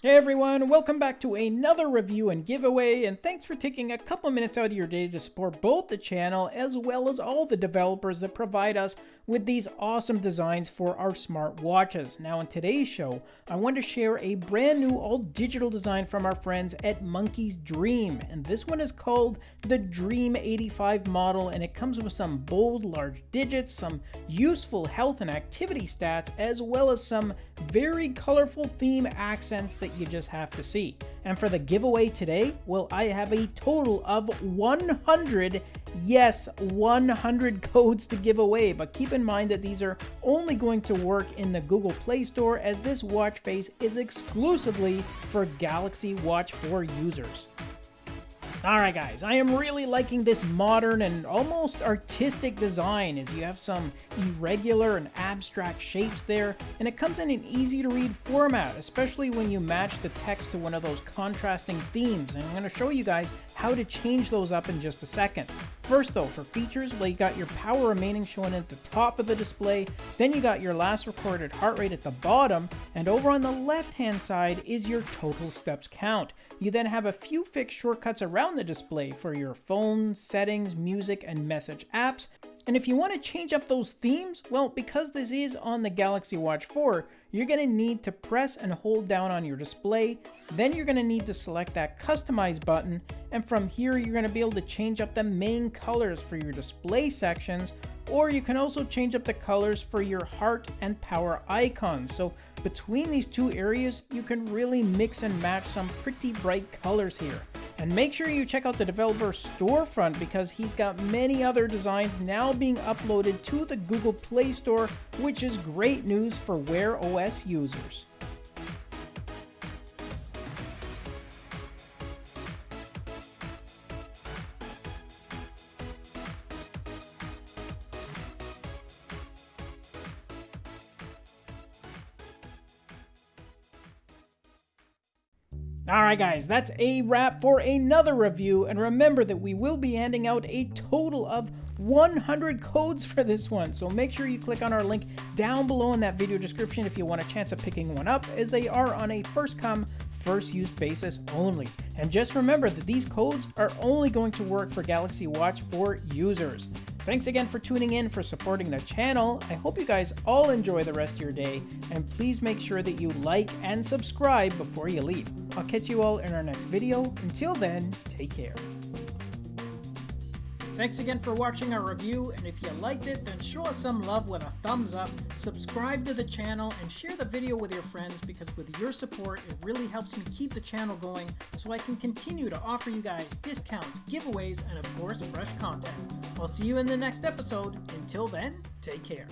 Hey everyone, welcome back to another review and giveaway, and thanks for taking a couple minutes out of your day to support both the channel as well as all the developers that provide us with these awesome designs for our smart watches. Now in today's show, I want to share a brand new all digital design from our friends at Monkey's Dream, and this one is called the Dream 85 model, and it comes with some bold large digits, some useful health and activity stats, as well as some very colorful theme accents that you just have to see. And for the giveaway today, well, I have a total of 100, yes, 100 codes to give away, but keep in mind that these are only going to work in the Google Play Store as this watch face is exclusively for Galaxy Watch 4 users. Alright guys, I am really liking this modern and almost artistic design as you have some irregular and abstract shapes there, and it comes in an easy to read format, especially when you match the text to one of those contrasting themes, and I'm going to show you guys how to change those up in just a second. First though, for features, well you got your power remaining shown at the top of the display, then you got your last recorded heart rate at the bottom, and over on the left hand side is your total steps count. You then have a few fixed shortcuts around the display for your phone, settings, music, and message apps. And if you want to change up those themes, well, because this is on the Galaxy Watch 4, you're to need to press and hold down on your display. Then you're to need to select that customize button. And from here, you're to be able to change up the main colors for your display sections or you can also change up the colors for your heart and power icons. So between these two areas, you can really mix and match some pretty bright colors here. And make sure you check out the developer storefront because he's got many other designs now being uploaded to the Google Play Store, which is great news for Wear OS users. Alright guys, that's a wrap for another review, and remember that we will be handing out a total of 100 codes for this one, so make sure you click on our link down below in that video description if you want a chance of picking one up, as they are on a first come, first use basis only. And just remember that these codes are only going to work for Galaxy Watch 4 users. Thanks again for tuning in, for supporting the channel. I hope you guys all enjoy the rest of your day, and please make sure that you like and subscribe before you leave. I'll catch you all in our next video. Until then, take care. Thanks again for watching our review, and if you liked it, then show us some love with a thumbs up, subscribe to the channel, and share the video with your friends because with your support, it really helps me keep the channel going so I can continue to offer you guys discounts, giveaways, and of course, fresh content. I'll see you in the next episode. Until then, take care.